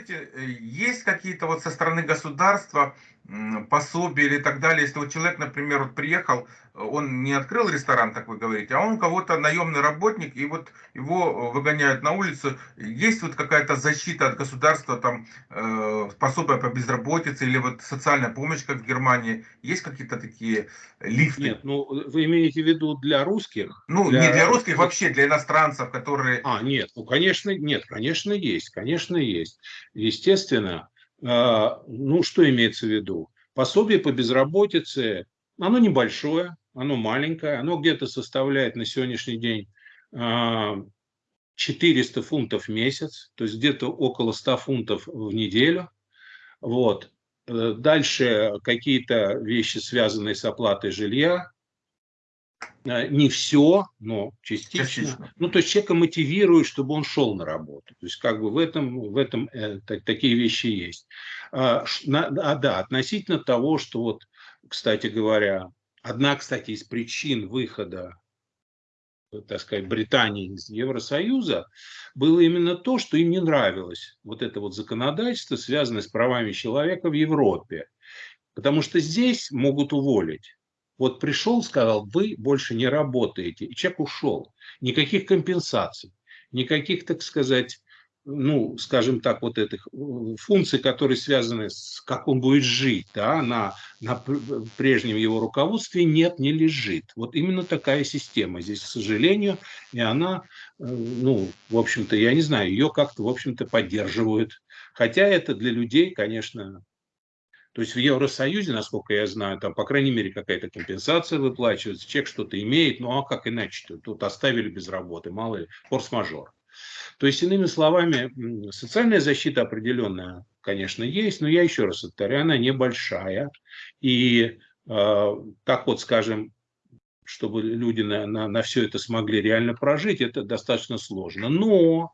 скажите, э, есть какие-то вот со стороны государства пособия или так далее, если вот человек, например, вот приехал, он не открыл ресторан, так вы говорите, а он кого-то наемный работник, и вот его выгоняют на улицу, есть вот какая-то защита от государства, там, э, пособие по безработице или вот социальная помощь, как в Германии, есть какие-то такие лифты? Нет, ну, вы имеете в виду для русских? Ну, для... не для русских, вообще для иностранцев, которые... А, нет, ну, конечно, нет, конечно, есть, конечно, есть. Естественно, ну, что имеется в виду? Пособие по безработице, оно небольшое, оно маленькое, оно где-то составляет на сегодняшний день 400 а, фунтов в месяц, то есть где-то около 100 фунтов в неделю. Вот. Э, дальше какие-то вещи, связанные с оплатой жилья, не все, но частично. частично. Ну, то есть человека мотивирует, чтобы он шел на работу. То есть как бы в этом, в этом э, так, такие вещи есть. А, а, да, относительно того, что вот, кстати говоря, одна, кстати, из причин выхода так сказать, Британии из Евросоюза, было именно то, что им не нравилось вот это вот законодательство, связанное с правами человека в Европе. Потому что здесь могут уволить вот пришел, сказал, вы больше не работаете, и человек ушел. Никаких компенсаций, никаких, так сказать, ну, скажем так, вот этих э, функций, которые связаны с как он будет жить, да, на, на прежнем его руководстве нет, не лежит. Вот именно такая система здесь, к сожалению, и она, э, ну, в общем-то, я не знаю, ее как-то, в общем-то, поддерживают. Хотя это для людей, конечно, то есть в Евросоюзе, насколько я знаю, там, по крайней мере, какая-то компенсация выплачивается, человек что-то имеет, ну а как иначе-то? Тут оставили без работы, мало ли, форс-мажор. То есть, иными словами, социальная защита определенная, конечно, есть, но я еще раз повторяю, она небольшая. И э, как вот, скажем, чтобы люди на, на, на все это смогли реально прожить, это достаточно сложно. Но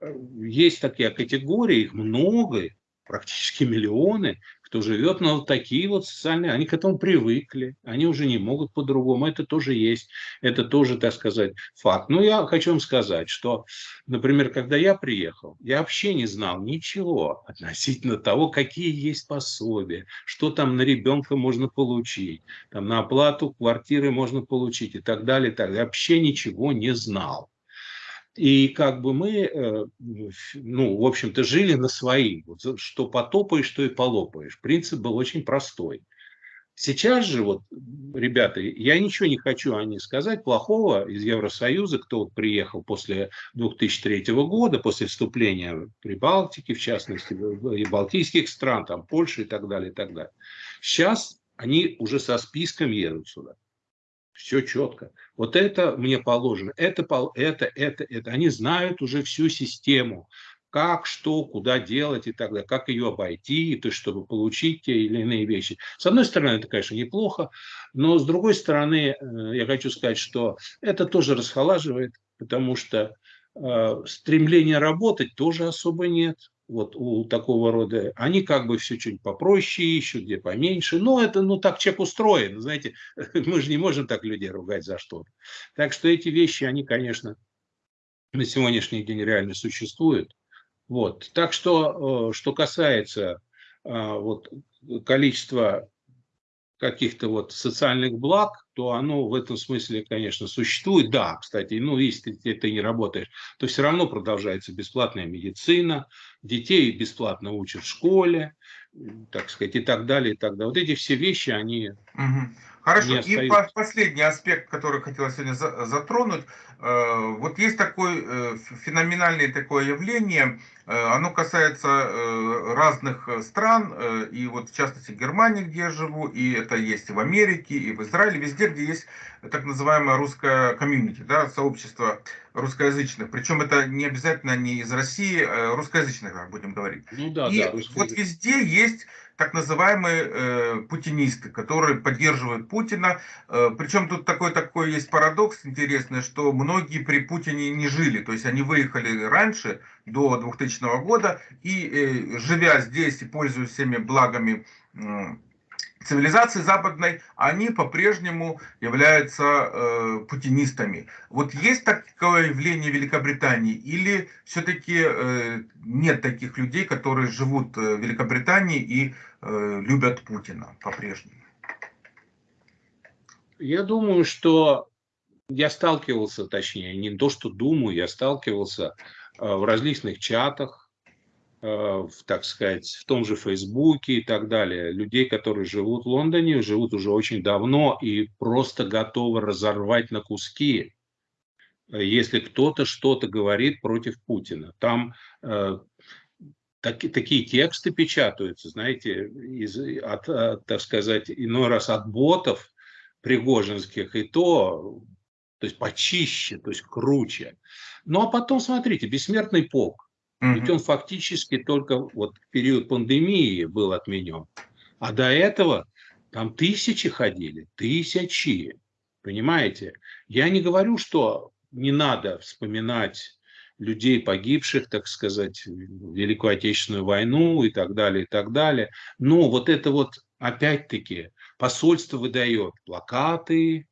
э, есть такие категории, их много, практически миллионы, кто живет на вот такие вот социальные, они к этому привыкли, они уже не могут по-другому, это тоже есть, это тоже, так сказать, факт. Но я хочу вам сказать, что, например, когда я приехал, я вообще не знал ничего относительно того, какие есть пособия, что там на ребенка можно получить, там на оплату квартиры можно получить и так далее, и так далее. Я вообще ничего не знал. И как бы мы, э, ну, в общем-то, жили на свои. Что потопаешь, что и полопаешь. Принцип был очень простой. Сейчас же, вот, ребята, я ничего не хочу о них сказать плохого из Евросоюза, кто вот приехал после 2003 года, после вступления Прибалтики, в частности, и балтийских стран, там, Польши и так далее, и так далее. Сейчас они уже со списком едут сюда. Все четко. Вот это мне положено, это, это, это, это. Они знают уже всю систему, как, что, куда делать и так далее, как ее обойти, то чтобы получить те или иные вещи. С одной стороны, это, конечно, неплохо, но с другой стороны, э, я хочу сказать, что это тоже расхолаживает, потому что э, стремления работать тоже особо нет вот у такого рода, они как бы все чуть попроще ищут, где поменьше, но это, ну, так человек устроен, знаете, мы же не можем так людей ругать за что-то. Так что эти вещи, они, конечно, на сегодняшний день реально существуют. Вот. Так что, э, что касается э, вот, количества каких-то вот социальных благ, то оно в этом смысле, конечно, существует. Да, кстати, ну, если ты не работаешь, то все равно продолжается бесплатная медицина, детей бесплатно учат в школе, так сказать, и так далее, и так далее. Вот эти все вещи, они... Угу. Хорошо, и последний аспект, который хотела сегодня затронуть. Э, вот есть такое э, феноменальное такое явление, э, оно касается разных стран, и вот в частности Германии, где я живу, и это есть и в Америке, и в Израиле, везде, где есть так называемое русское комьюнити, да, сообщество русскоязычных. Причем это не обязательно не из России, а русскоязычных, будем говорить. Ну да, и да, вот везде есть так называемые э, путинисты, которые поддерживают Путина. Э, причем тут такой такой есть парадокс интересный, что многие при Путине не жили, то есть они выехали раньше, до 2000 года, и э, живя здесь и пользуясь всеми благами э, цивилизации западной, они по-прежнему являются э, путинистами. Вот есть такое явление в Великобритании или все-таки э, нет таких людей, которые живут в Великобритании и э, любят Путина по-прежнему? Я думаю, что я сталкивался, точнее, не то, что думаю, я сталкивался э, в различных чатах, э, в, так сказать, в том же Фейсбуке и так далее, людей, которые живут в Лондоне, живут уже очень давно и просто готовы разорвать на куски, если кто-то что-то говорит против Путина. Там э, так, такие тексты печатаются, знаете, из, от, от, так сказать, иной раз от ботов пригожинских, и то то есть почище, то есть круче. Ну а потом, смотрите, бессмертный полк. Угу. Ведь он фактически только вот в период пандемии был отменен. А до этого там тысячи ходили, тысячи. Понимаете? Я не говорю, что не надо вспоминать людей, погибших, так сказать, в Великую Отечественную войну и так далее, и так далее. Но вот это вот, опять-таки, посольство выдает плакаты,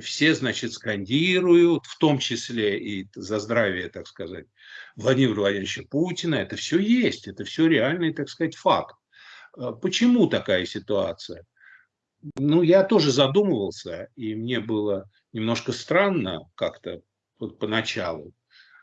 все, значит, скандируют, в том числе и за здравие, так сказать, Владимира Владимировича Путина. Это все есть, это все реальный, так сказать, факт. А почему такая ситуация? Ну, я тоже задумывался, и мне было немножко странно как-то вот поначалу.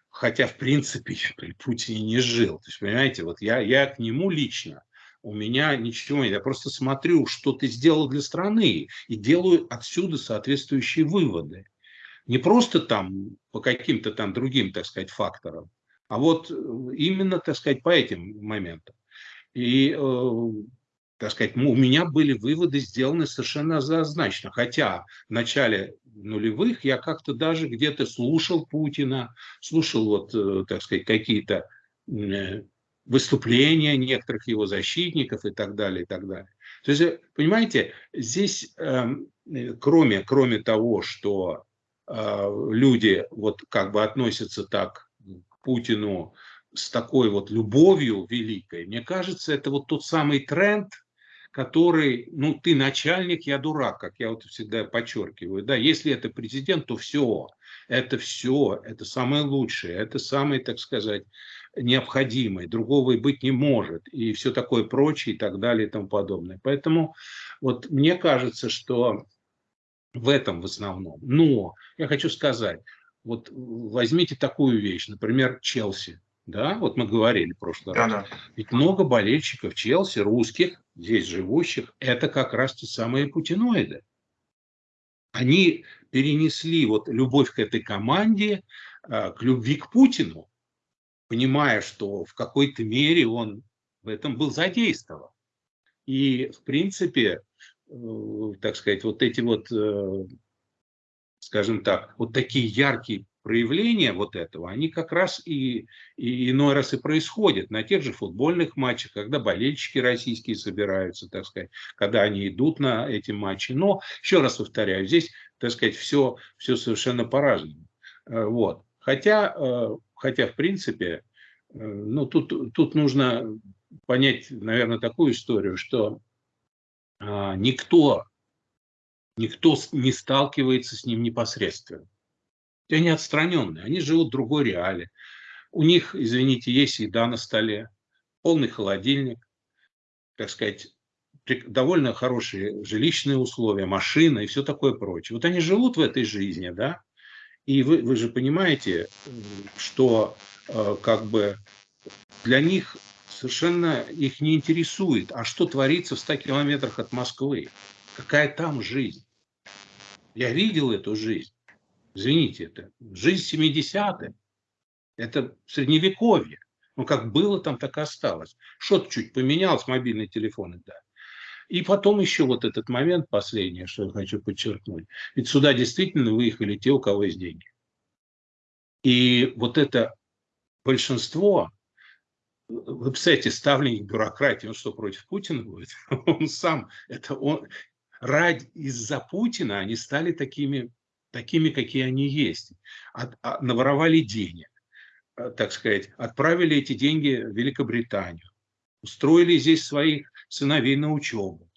Хотя, в принципе, я при Путине не жил. То есть, понимаете, вот я, я к нему лично у меня ничего нет. Я просто смотрю, что ты сделал для страны, и делаю отсюда соответствующие выводы. Не просто там по каким-то там другим, так сказать, факторам, а вот именно, так сказать, по этим моментам. И, э, так сказать, у меня были выводы сделаны совершенно однозначно. Хотя в начале нулевых я как-то даже где-то слушал Путина, слушал вот, э, так сказать, какие-то э, выступления некоторых его защитников и так далее, и так далее. То есть, понимаете, здесь, эм, кроме, кроме того, что э, люди вот как бы относятся так к Путину с такой вот любовью великой, мне кажется, это вот тот самый тренд, который, ну, ты начальник, я дурак, как я вот всегда подчеркиваю, да, если это президент, то все, это все, это самое лучшее, это самое, так сказать, необходимое, другого и быть не может, и все такое прочее, и так далее, и тому подобное. Поэтому вот мне кажется, что в этом в основном. Но я хочу сказать, вот возьмите такую вещь, например, Челси. Да, вот мы говорили в прошлый раз. Да, да. Ведь много болельщиков Челси, русских, здесь живущих, это как раз те самые путиноиды. Они перенесли вот любовь к этой команде, а, к любви к Путину, понимая, что в какой-то мере он в этом был задействован. И, в принципе, э, так сказать, вот эти вот, э, скажем так, вот такие яркие проявления вот этого, они как раз и, и иной раз и происходят на тех же футбольных матчах, когда болельщики российские собираются, так сказать, когда они идут на эти матчи. Но, еще раз повторяю, здесь, так сказать, все, все совершенно по-разному. Э, вот. Хотя, хотя в принципе, ну, тут, тут нужно понять, наверное, такую историю, что никто, никто не сталкивается с ним непосредственно они отстраненные, они живут в другой реале. У них, извините, есть еда на столе, полный холодильник, так сказать, довольно хорошие жилищные условия, машина и все такое прочее. Вот они живут в этой жизни, да, и вы, вы же понимаете, что э, как бы для них совершенно их не интересует, а что творится в 100 километрах от Москвы, какая там жизнь. Я видел эту жизнь. Извините, это жизнь 70-х. Это средневековье. Ну, как было там, так и осталось. Что-то чуть поменялось, мобильные телефоны, да. И потом еще вот этот момент последний, что я хочу подчеркнуть. Ведь сюда действительно выехали те, у кого есть деньги. И вот это большинство, вы представляете, ставленник бюрократии, он что, против Путина будет? Он сам, это он, ради, из-за Путина они стали такими такими, какие они есть. От, от, наворовали денег, э, так сказать, отправили эти деньги в Великобританию, устроили здесь своих сыновей на учебу.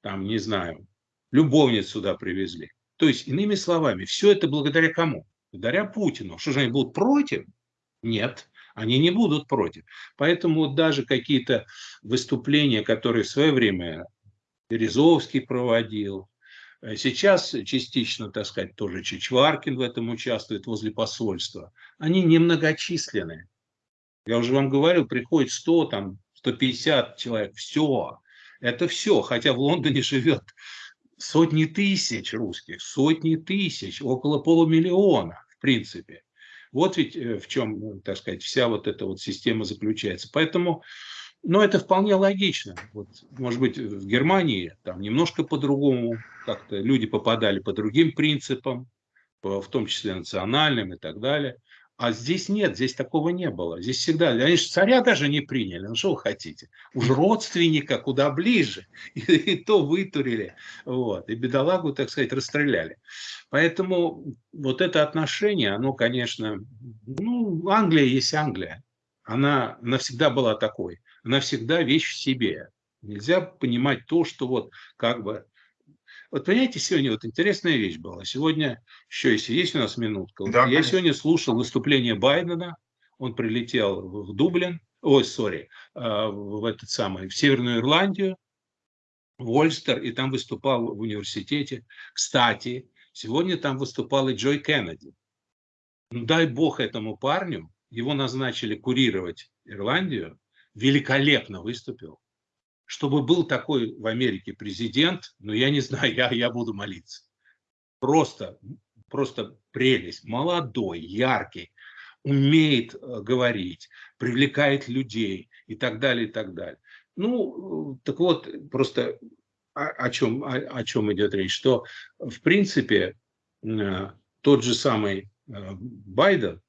там, не знаю, любовниц сюда привезли. То есть, иными словами, все это благодаря кому? Благодаря Путину. Что же они будут против? Нет, они не будут против. Поэтому вот даже какие-то выступления, которые в свое время Березовский проводил, э, сейчас частично, так сказать, тоже Чичваркин в этом участвует возле посольства, они немногочисленные. Я уже вам говорил, приходит 100, там, 150 человек, все. Это все, хотя в Лондоне живет сотни тысяч русских, сотни тысяч, около полумиллиона, в принципе. Вот ведь э, в чем, так сказать, вся вот эта вот система заключается. Поэтому, ну, это вполне логично. Вот, может быть, в Германии там немножко по-другому, как-то люди попадали по другим принципам, в том числе национальным и так далее. А здесь нет, здесь такого не было. Здесь всегда, они же царя даже не приняли, ну что вы хотите? Уж родственника куда ближе, и, и то вытурили, вот, и бедолагу, так сказать, расстреляли. Поэтому вот это отношение, оно, конечно, ну, Англия есть Англия. Она навсегда была такой. Она всегда вещь в себе. Нельзя понимать то, что вот как бы вот понимаете, сегодня вот интересная вещь была. Сегодня, еще если есть у нас минутка, да, я конечно. сегодня слушал выступление Байдена, он прилетел в Дублин, ой, сори, а, в этот самый, в Северную Ирландию, в Ольстер, и там выступал в университете. Кстати, сегодня там выступал и Джой Кеннеди. Ну, дай бог этому парню, его назначили курировать Ирландию, великолепно выступил чтобы был такой в Америке президент, но я не знаю, я, я буду молиться. Просто, просто прелесть. Молодой, яркий, умеет э, говорить, привлекает людей и так далее, и так далее. Ну, так вот, просто о, о, чем, о, о чем идет речь, что, в принципе, э, тот же самый э, Байден,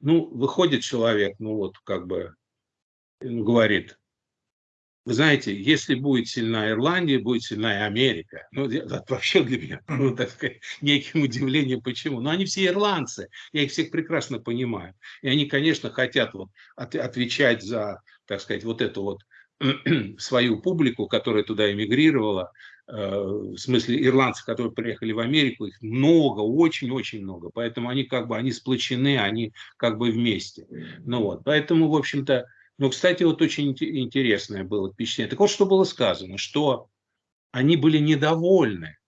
ну, выходит человек, ну, вот, как бы, говорит, вы знаете, если будет сильна Ирландия, будет сильна и Америка. Ну, это вообще для меня, ну, так сказать, неким удивлением, почему. Но они все ирландцы, я их всех прекрасно понимаю. И они, конечно, хотят вот от, отвечать за, так сказать, вот эту вот свою публику, которая туда эмигрировала, э, в смысле ирландцев, которые приехали в Америку, их много, очень-очень много. Поэтому они как бы, они сплочены, они как бы вместе. Ну вот, поэтому, в общем-то, но, кстати, вот очень интересное было впечатление. Так вот, что было сказано, что они были недовольны.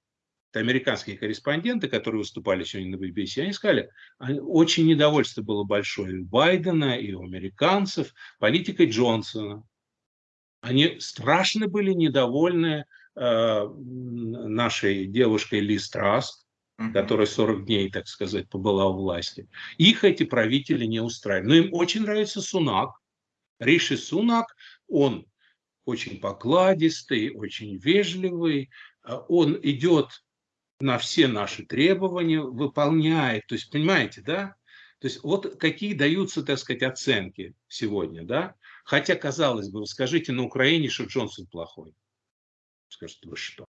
Это американские корреспонденты, которые выступали сегодня на BBC, они сказали, очень недовольство было большое и у Байдена, и у американцев политикой Джонсона. Они страшно были недовольны э, нашей девушкой Ли Страст, которая 40 дней, так сказать, побыла у власти. Их эти правители не устраивали. Но им очень нравится Сунак, Риши Сунак, он очень покладистый, очень вежливый, а он идет на все наши требования, выполняет. То есть, понимаете, да? То есть, вот какие даются, так сказать, оценки сегодня, да? Хотя, казалось бы, вы скажите на Украине, что Джонсон плохой. Скажете, вы что?